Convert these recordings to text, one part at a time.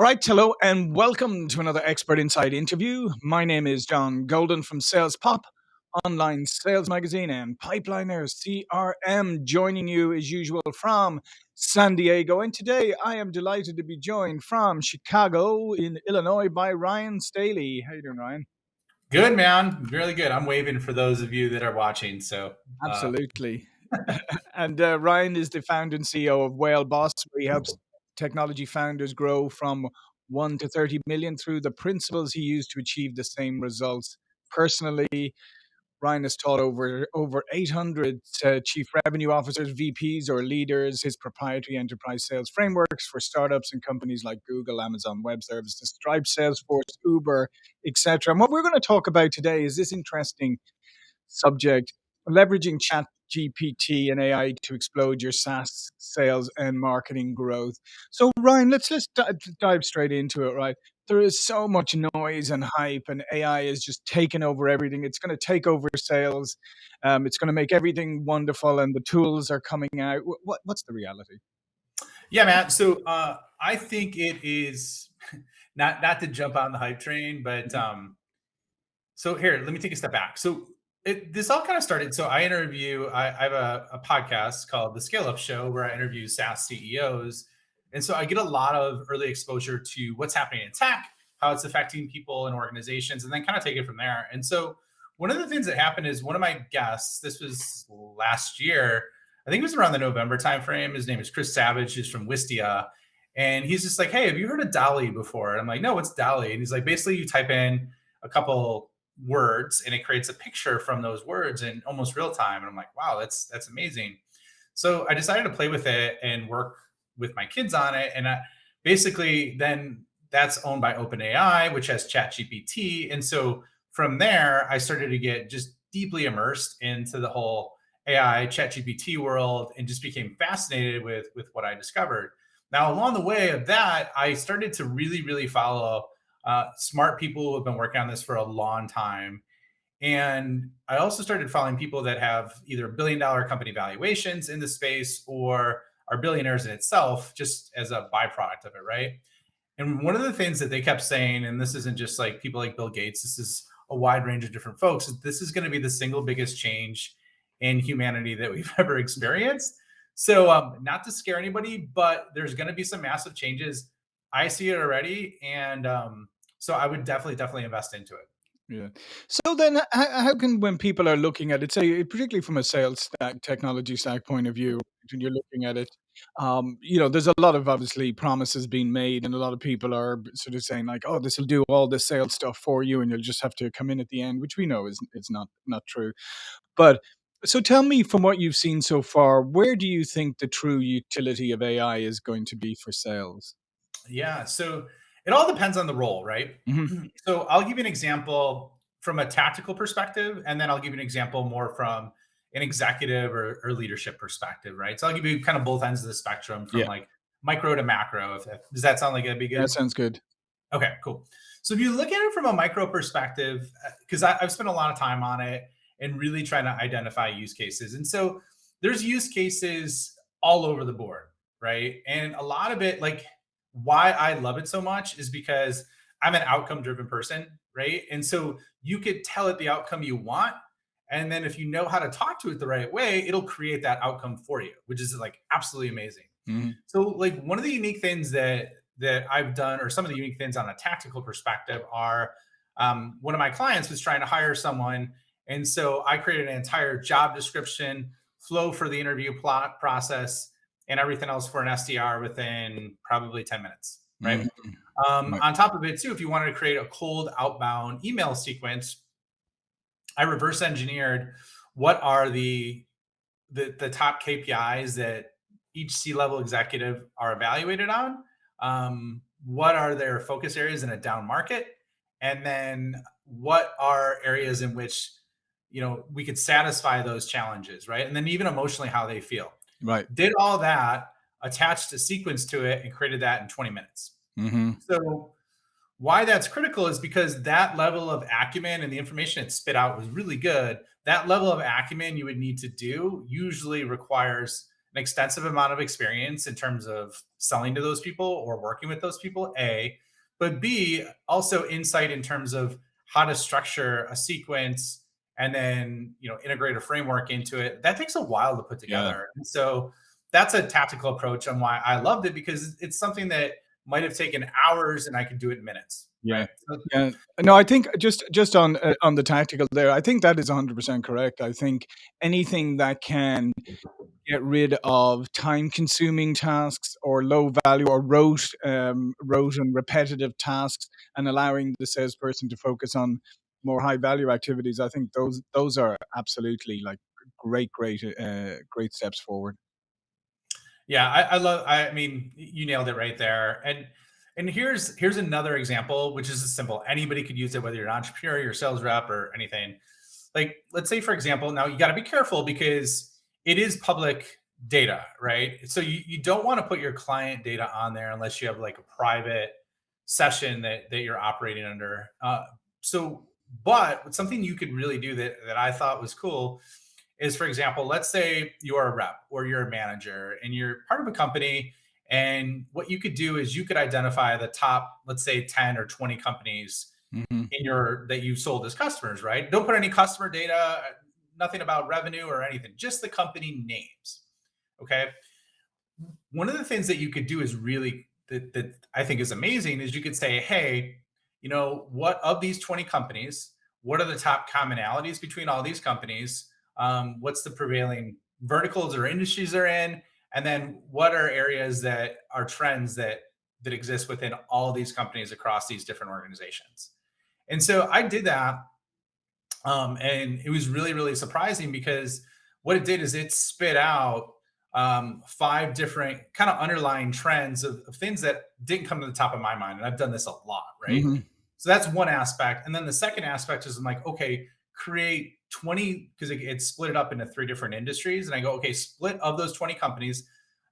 All right, hello, and welcome to another Expert Inside interview. My name is John Golden from Sales Pop, online sales magazine, and Pipeliners CRM, joining you as usual from San Diego. And today I am delighted to be joined from Chicago in Illinois by Ryan Staley. How you doing, Ryan? Good, man. Really good. I'm waving for those of you that are watching. So, uh, absolutely. and uh, Ryan is the founder and CEO of Whale Boss. Where he helps technology founders grow from 1 to 30 million through the principles he used to achieve the same results. Personally, Ryan has taught over over 800 uh, chief revenue officers, VPs, or leaders his proprietary enterprise sales frameworks for startups and companies like Google, Amazon Web Services, Stripe, Salesforce, Uber, etc. And what we're going to talk about today is this interesting subject: leveraging chat GPT and AI to explode your SaaS sales and marketing growth. So, Ryan, let's just dive straight into it, right? There is so much noise and hype, and AI is just taking over everything. It's going to take over sales. Um, it's going to make everything wonderful, and the tools are coming out. What, what's the reality? Yeah, man. So uh, I think it is not not to jump on the hype train, but mm-hmm. um, so here, let me take a step back. So it, this all kind of started. So I interview, I, I have a, a, podcast called The Scale Up Show where I interview SaaS CEOs. And so I get a lot of early exposure to what's happening in tech, how it's affecting people and organizations, and then kind of take it from there. And so one of the things that happened is one of my guests, this was last year, I think it was around the November timeframe. His name is Chris Savage, he's from Wistia. And he's just like, hey, have you heard of DALL-E before? And I'm like, no, what's DALL-E? And he's like, basically you type in a couple words and it creates a picture from those words in almost real time. And I'm like, wow, that's that's amazing. So I decided to play with it and work with my kids on it. And I, basically, then that's owned by OpenAI, which has ChatGPT. And so from there, I started to get just deeply immersed into the whole AI ChatGPT world and just became fascinated with with what I discovered. Now, along the way of that, I started to really, really follow uh, smart people who have been working on this for a long time. And I also started following people that have either billion dollar company valuations in the space or are billionaires in itself, just as a byproduct of it, right? And one of the things that they kept saying, and this isn't just like people like Bill Gates, this is a wide range of different folks, this is going to be the single biggest change in humanity that we've ever experienced. So, um, not to scare anybody, but there's going to be some massive changes I see it already, and um, so I would definitely, definitely invest into it. Yeah. So then, how, can when people are looking at it, say particularly from a sales stack, technology stack point of view, when you're looking at it, um, you know, there's a lot of obviously promises being made, and a lot of people are sort of saying like, "Oh, this will do all the sales stuff for you, and you'll just have to come in at the end," which we know is it's not not true. But so, tell me from what you've seen so far, where do you think the true utility of AI is going to be for sales? Yeah. So it all depends on the role, right? Mm-hmm. So I'll give you an example from a tactical perspective, and then I'll give you an example more from an executive or, or leadership perspective, right? So I'll give you kind of both ends of the spectrum from yeah. like micro to macro. If, if, does that sound like it'd be good? That sounds good. Okay, cool. So if you look at it from a micro perspective, because uh, I've spent a lot of time on it and really trying to identify use cases. And so there's use cases all over the board, right? And a lot of it, like why I love it so much is because I'm an outcome driven person, right? And so you could tell it the outcome you want. And then if you know how to talk to it the right way, it'll create that outcome for you, which is like absolutely amazing. Mm-hmm. So like one of the unique things that that I've done, or some of the unique things on a tactical perspective, are um, one of my clients was trying to hire someone, and so I created an entire job description, flow for the interview plot process, and everything else for an SDR within probably 10 minutes, right? Mm-hmm. Um, right. On top of it, too, if you wanted to create a cold outbound email sequence, I reverse engineered what are the, the, the top KPIs that each C-level executive are evaluated on. Um, what are their focus areas in a down market? And then what are areas in which you know we could satisfy those challenges, right? And then even emotionally how they feel. Right. Did all that, attached a sequence to it, and created that in 20 minutes. Mm-hmm. So, why that's critical is because that level of acumen and the information it spit out was really good. That level of acumen you would need to do usually requires an extensive amount of experience in terms of selling to those people or working with those people, A, but B, also insight in terms of how to structure a sequence and then you know integrate a framework into it that takes a while to put together. Yeah. and so that's a tactical approach on why i loved it because it's something that might have taken hours and i could do it in minutes yeah. yeah. No i think just just on uh, on the tactical there i think that is 100% correct. I think anything that can get rid of time consuming tasks or low value or rote um, rote and repetitive tasks and allowing the salesperson to focus on more high value activities, I think those those are absolutely like great, great, uh, great steps forward. Yeah, I, I love. I mean, you nailed it right there. And and here's here's another example, which is simple. Anybody could use it, whether you're an entrepreneur, you're sales rep, or anything. Like, let's say, for example, now you got to be careful because it is public data, right? So you, you don't want to put your client data on there unless you have like a private session that that you're operating under. Uh, so but something you could really do that, that I thought was cool is, for example, let's say you're a rep or you're a manager and you're part of a company. And what you could do is you could identify the top, let's say 10 or 20 companies mm-hmm. in your that you sold as customers, right? Don't put any customer data, nothing about revenue or anything, just the company names. Okay. One of the things that you could do is really that, that I think is amazing is you could say, hey, you know, what of these 20 companies, what are the top commonalities between all these companies? Um, what's the prevailing verticals or industries they're in? And then what are areas that are trends that that exist within all these companies across these different organizations? And so I did that. Um, and it was really, really surprising because what it did is it spit out um, five different kind of underlying trends of, of, things that didn't come to the top of my mind. And I've done this a lot, right? Mm-hmm. So that's one aspect. And then the second aspect is I'm like, okay, create 20, because it, it's split it up into three different industries. And I go, okay, split of those 20 companies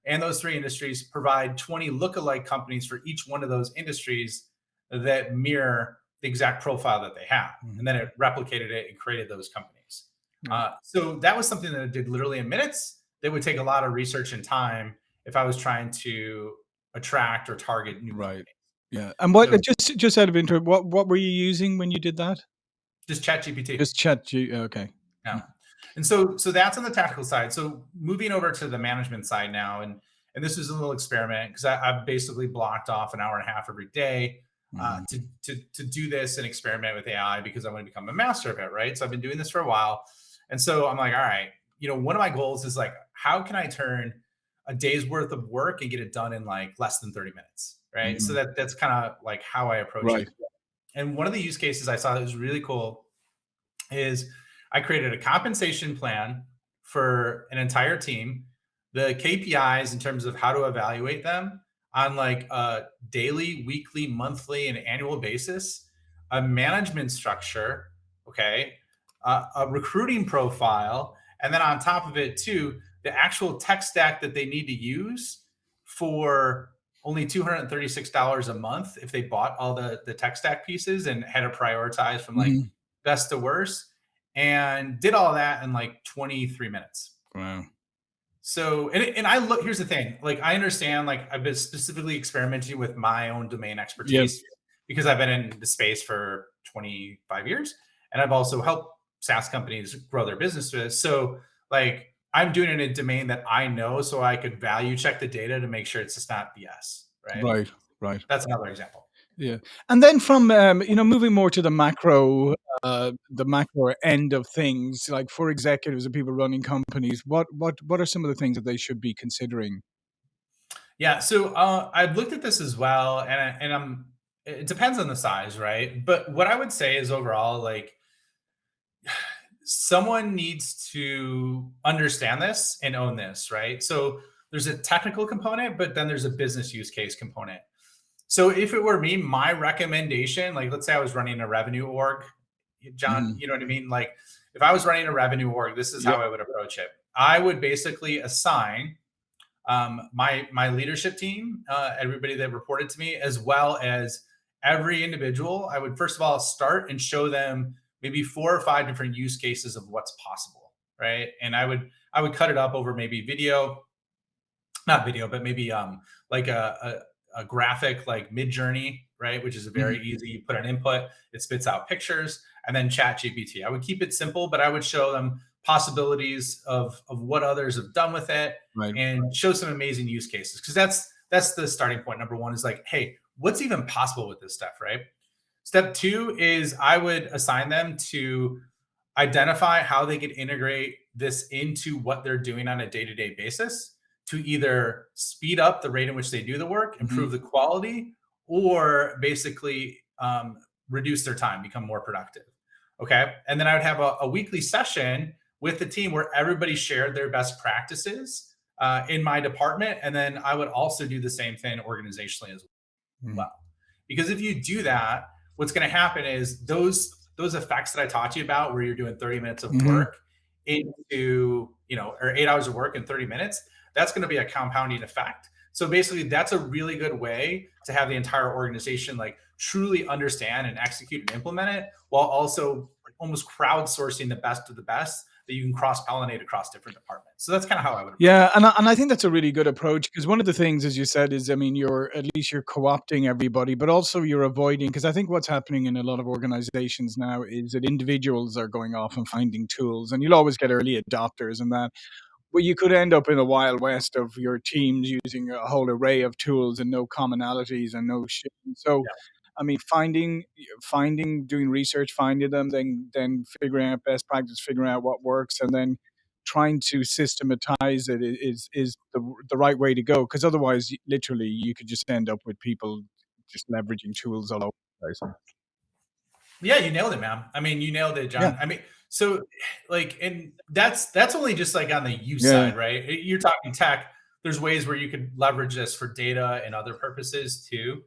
and those three industries provide 20 lookalike companies for each one of those industries that mirror the exact profile that they have. Mm-hmm. And then it replicated it and created those companies. Mm-hmm. Uh, so that was something that I did literally in minutes that would take a lot of research and time if I was trying to attract or target new right. Companies. Yeah, and what so, just just out of interest, what what were you using when you did that? Just Chat GPT. Just Chat G. Okay. Yeah, and so so that's on the tactical side. So moving over to the management side now, and and this is a little experiment because I've basically blocked off an hour and a half every day uh, mm. to, to to do this and experiment with AI because I want to become a master of it, right? So I've been doing this for a while, and so I'm like, all right, you know, one of my goals is like, how can I turn a day's worth of work and get it done in like less than 30 minutes, right? Mm-hmm. So that that's kind of like how I approach right. it. And one of the use cases I saw that was really cool is I created a compensation plan for an entire team, the KPIs in terms of how to evaluate them on like a daily, weekly, monthly, and annual basis, a management structure, okay, uh, a recruiting profile, and then on top of it, too, the actual tech stack that they need to use for only $236 a month if they bought all the, the tech stack pieces and had to prioritize from like mm-hmm. best to worst and did all that in like 23 minutes. Wow. So, and, and I look, here's the thing, like, I understand, like, I've been specifically experimenting with my own domain expertise yes. because I've been in the space for 25 years and I've also helped SaaS companies grow their businesses. So like I'm doing it in a domain that I know so I could value check the data to make sure it's just not BS. Right. Right. Right. That's another example. Yeah. And then from um, you know, moving more to the macro uh the macro end of things, like for executives and people running companies, what what what are some of the things that they should be considering? Yeah, so uh, I've looked at this as well, and I, and I'm. It depends on the size, right? But what I would say is overall, like someone needs to understand this and own this, right? So there's a technical component, but then there's a business use case component. So if it were me, my recommendation, like let's say I was running a revenue org, John, mm. you know what I mean? Like if I was running a revenue org, this is yep. how I would approach it. I would basically assign um, my my leadership team, uh, everybody that reported to me, as well as every individual. I would first of all start and show them maybe four or five different use cases of what's possible right and i would i would cut it up over maybe video not video, but maybe um, like a, a, a graphic like Midjourney, right? Which is a very mm-hmm. easy. You put an input, it spits out pictures, and then Chat GPT. I would keep it simple, but I would show them possibilities of of what others have done with it, right. and show some amazing use cases. Because that's that's the starting point. Number one is like, hey, what's even possible with this stuff, right? Step two is I would assign them to identify how they could integrate this into what they're doing on a day-to-day basis to either speed up the rate in which they do the work, mm-hmm. improve mm-hmm. the quality, or basically um, reduce their time, become more productive. Okay. And then I would have a, a, weekly session with the team where everybody shared their best practices uh, in my department. And then I would also do the same thing organizationally as mm-hmm. well. Because if you do that, what's going to happen is those those effects that I taught you about, where you're doing 30 minutes of mm-hmm. work into you know or eight hours of work in 30 minutes, that's going to be a compounding effect. So basically, that's a really good way to have the entire organization like truly understand and execute and implement it, while also almost crowdsourcing the best of the best that you can cross pollinate across different departments. So that's kind of how I would. Yeah, and I, and I think that's a really good approach because one of the things, as you said, is I mean, you're at least you're co-opting everybody, but also you're avoiding because I think what's happening in a lot of organizations now is that individuals are going off and finding tools, and you'll always get early adopters and that. But you could end up in a wild west of your teams using a whole array of tools and no commonalities and no shit. So. Yeah I mean, finding, finding, doing research, finding them, then then figuring out best practice, figuring out what works, and then trying to systematize it is is the the right way to go. Because otherwise, literally, you could just end up with people just leveraging tools all over the place. Yeah, you nailed it, man. I mean, you nailed it, John. Yeah. I mean, so like, and that's that's only just like on the use yeah. side, right? You're talking tech. There's ways where you could leverage this for data and other purposes too.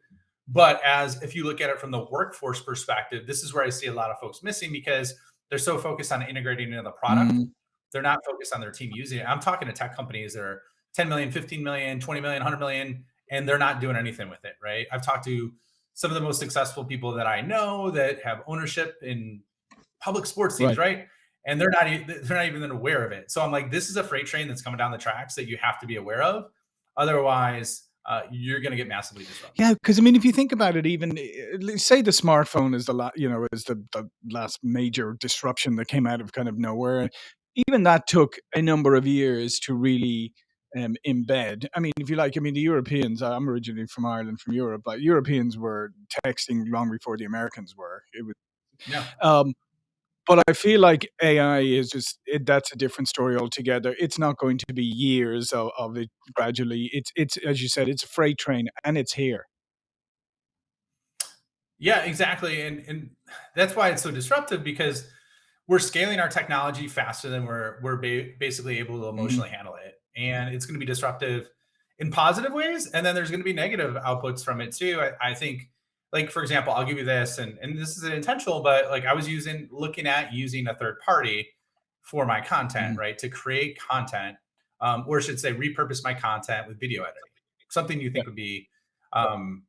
But as if you look at it from the workforce perspective, this is where I see a lot of folks missing because they're so focused on integrating into the product. Mm-hmm. They're not focused on their team using it. I'm talking to tech companies that are 10 million, 15 million, 20 million, 100 million, and they're not doing anything with it, right? I've talked to some of the most successful people that I know that have ownership in public sports teams, right? right? And they're not they're not even aware of it. So I'm like, this is a freight train that's coming down the tracks that you have to be aware of. Otherwise, uh, you're going to get massively disrupted. Yeah, because I mean, if you think about it, even eh, say the smartphone is the la- you know is the, the last major disruption that came out of kind of nowhere. Even that took a number of years to really um, embed. I mean, if you like, I mean, the Europeans. I'm originally from Ireland, from Europe, but Europeans were texting long before the Americans were. It was. Yeah. Um, but I feel like AI is just it, that's a different story altogether. It's not going to be years of, of it gradually. It's it's as you said, it's a freight train and it's here. Yeah, exactly, and and that's why it's so disruptive because we're scaling our technology faster than we're we're ba- basically able to mm-hmm. emotionally mm-hmm. handle it, and it's going to be disruptive in positive ways, and then there's going to be negative outputs from it too. I, I think like for example, I'll give you this, and and this is intentional, but like I was using looking at using a third party for my content, mm-hmm. right, to create content, um, or I should say, repurpose my content with video editing. Something you think yeah. would be um,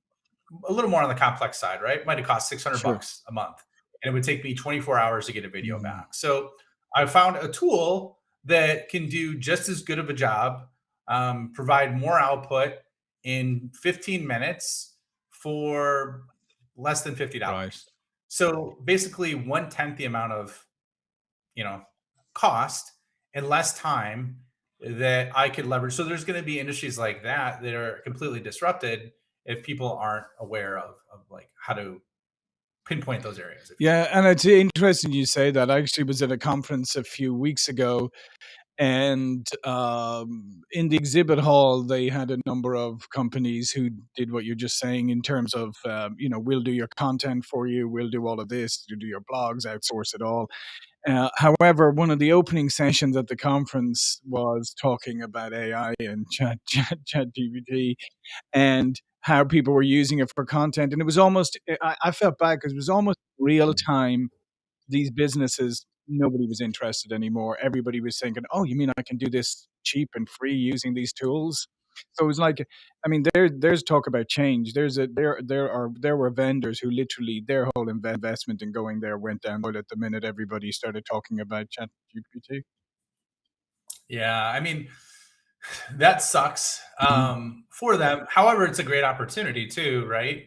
a little more on the complex side, right? Might have cost six hundred sure. bucks a month, and it would take me twenty four hours to get a video mm-hmm. back. So I found a tool that can do just as good of a job, um, provide more output in 15 minutes for less than fifty dollars. Right. So basically, one tenth the amount of, you know, cost and less time that I could leverage. So there's going to be industries like that that are completely disrupted if people aren't aware of of like how to pinpoint those areas. Yeah, and it's interesting you say that. I actually was at a conference a few weeks ago and um, in the exhibit hall they had a number of companies who did what you're just saying in terms of um, you know we'll do your content for you we'll do all of this do your blogs outsource it all. Uh, however one of the opening sessions at the conference was talking about ai and chat chat, chat gpt and how people were using it for content and it was almost i, I felt bad because it was almost real time these businesses nobody was interested anymore. Everybody was thinking, "Oh, you mean I can do this cheap and free using these tools?" So it was like, I mean, there there's talk about change. There's a there there are there were vendors who literally their whole investment in going there went down at the minute everybody started talking about Chat GPT. Yeah, I mean, that sucks. Mhm. um, for them. However, it's a great opportunity too, right?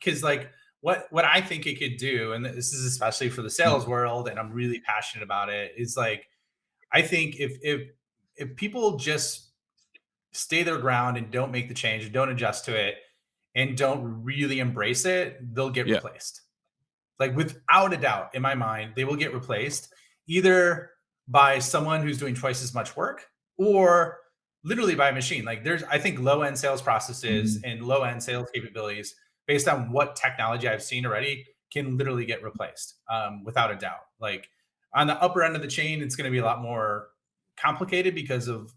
Because uh, like what what I think it could do, and this is especially for the sales world, and I'm really passionate about it, is like I think if if if people just stay their ground and don't make the change and don't adjust to it and don't really embrace it, they'll get Yeah. replaced. Like without a doubt, in my mind, they will get replaced either by someone who's doing twice as much work or literally by a machine. Like there's, I think, low end sales processes Mhm. and low end sales capabilities based on what technology I've seen already can literally get replaced um, without a doubt. Like on the upper end of the chain, it's going to be a lot more complicated because of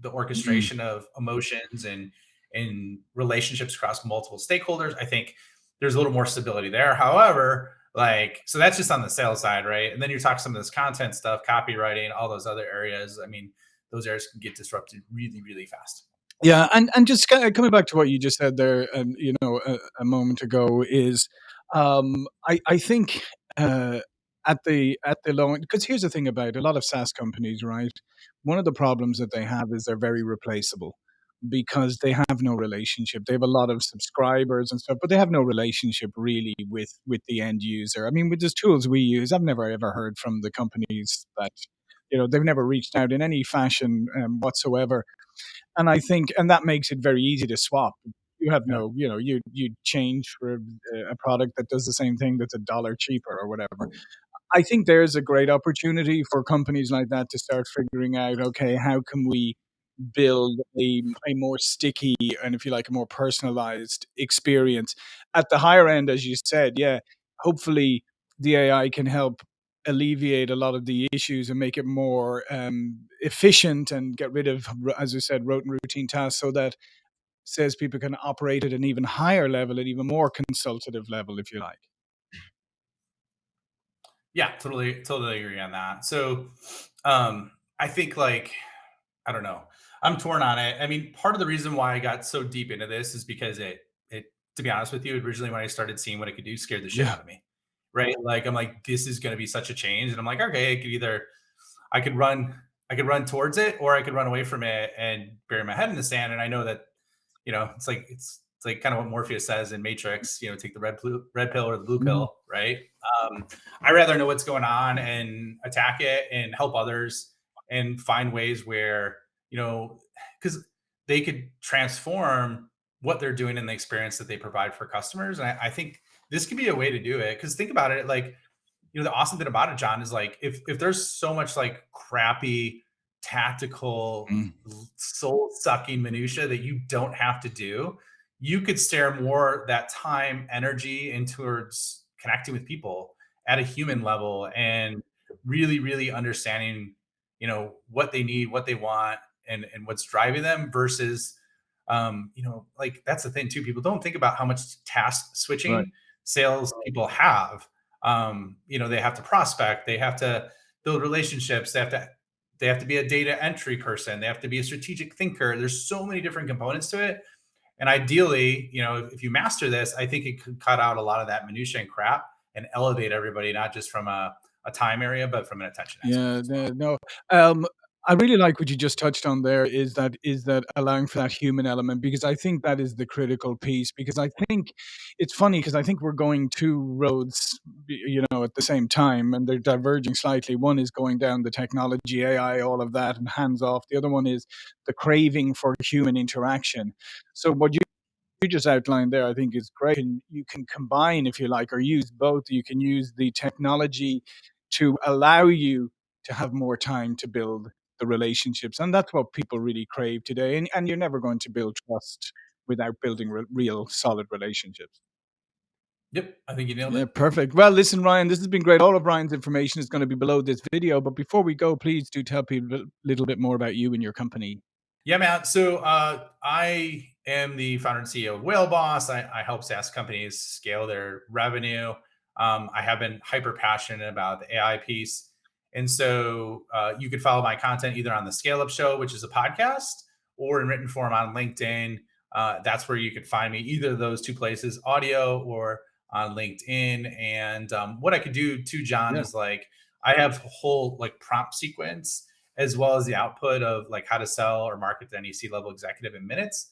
the Mhm. orchestration of emotions and and relationships across multiple stakeholders. I think there's a little more stability there. However, like so that's just on the sales side, right? And then you talk some of this content stuff, copywriting, all those other areas. I mean, those areas can get disrupted really, really fast. Yeah, and and just coming back to what you just said there, um, you know, a a moment ago is, um, I I think, uh, at the at the low end, because here's the thing about a lot of SaaS companies, right? One of the problems that they have is they're very replaceable because they have no relationship. They have a lot of subscribers and stuff, but they have no relationship really with with the end user. I mean, with the tools we use, I've never ever heard from the companies that, you know, they've never reached out in any fashion, um, whatsoever and I think, and that makes it very easy to swap. You have no, you know, you you change for a, product that does the same thing that's a dollar cheaper or whatever. I think there's a great opportunity for companies like that to start figuring out, okay, how can we build a, a more sticky and if you like a more personalized experience at the higher end as you said yeah hopefully the ai can help alleviate a lot of the issues and make it more um, efficient and get rid of as I said rote and routine tasks so that says people can operate at an even higher level at even more consultative level if you like Yeah, totally, totally agree on that. So, um, I think like I don't know. I'm torn on it. I mean, part of the reason why I got so deep into this is because it it to be honest with you, originally when I started seeing what it could do, scared the shit yeah out of me. Right? Like I'm like, this is gonna be such a change. And I'm like, okay, I could either I could run I could run towards it or I could run away from it and bury my head in the sand. And I know that, you know, it's like it's it's like kind of what Morpheus says in Matrix, you know, take the red blue, red pill or the blue Mhm. pill, right? Um, I rather know what's going on and attack it and help others and find ways where you know, because they could transform what they're doing in the experience that they provide for customers. And I, I think this could be a way to do it. Because think about it, like, you know, the awesome thing about it, John, is like if if there's so much like crappy tactical Mm. soul sucking minutia that you don't have to do, you could stare more that time, energy in towards connecting with people at a human level and really, really understanding, you know, what they need, what they want, and and what's driving them versus um, you know, like that's the thing too. People don't think about how much task switching sales people have. Um, you know, they have to prospect, they have to build relationships, they have to they have to be a data entry person, they have to be a strategic thinker. There's so many different components to it. And ideally, you know, if, you master this, I think it could cut out a lot of that minutia and crap and elevate everybody, not just from a, a time area, but from an attention aspect Yeah, as no, no. Um, I really like what you just touched on there is that is that allowing for that human element because I think that is the critical piece because I think it's funny because I think we're going two roads you know at the same time and they're diverging slightly one is going down the technology AI all of that and hands off the other one is the craving for human interaction so what you you just outlined there, I think is great. And you can combine, if you like, or use both. You can use the technology to allow you to have more time to build the relationships. And that's what people really crave today. And, and you're never going to build trust without building re- real solid relationships. Yep, I think you nailed Yeah, it. perfect. Well, listen, Ryan, this has been great. All of Ryan's information is going to be below this video. But before we go, please do tell people a little bit more about you and your company. Yeah, Matt. So uh, I am the founder and CEO of Whale Boss. I, I help SaaS companies scale their revenue. Um, I have been hyper passionate about the AI piece. And so uh, you could follow my content either on the Scale Up Show, which is a podcast, or in written form on LinkedIn. Uh, that's where you could find me, either of those two places, audio or on LinkedIn. And um, what I could do too, John, Yeah. is like I have a whole like prompt sequence as well as the output of like how to sell or market to any C level executive in minutes.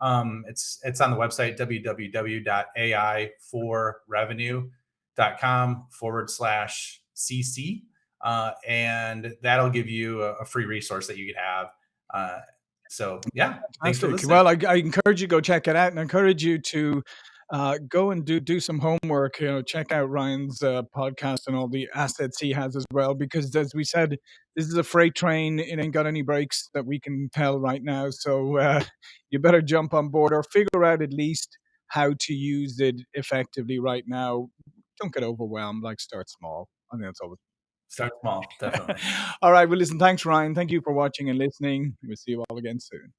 Um, it's it's on the website www.ai4revenue.com forward slash cc, uh, and that'll give you a, a, free resource that you could have. Uh, so yeah, thanks for listening. Well, I, I encourage you to go check it out, and I encourage you to uh, go and do do some homework. You know, check out Ryan's uh, podcast and all the assets he has as well. Because as we said, this is a freight train. It ain't got any brakes that we can tell right now. So uh, you better jump on board or figure out at least how to use it effectively right now. Don't get overwhelmed. Like start small. I think that's always Start small, definitely. all right. Well, listen, thanks, Ryan. Thank you for watching and listening. We'll see you all again soon.